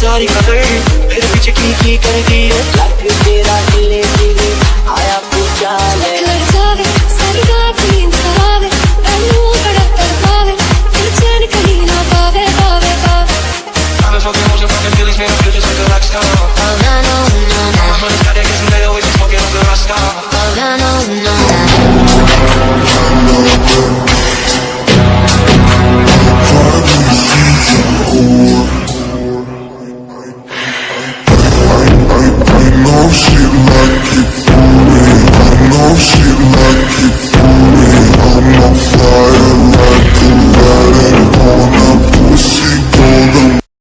ساری کی کر دی ہے تیرا نو شیل ماتی نو ش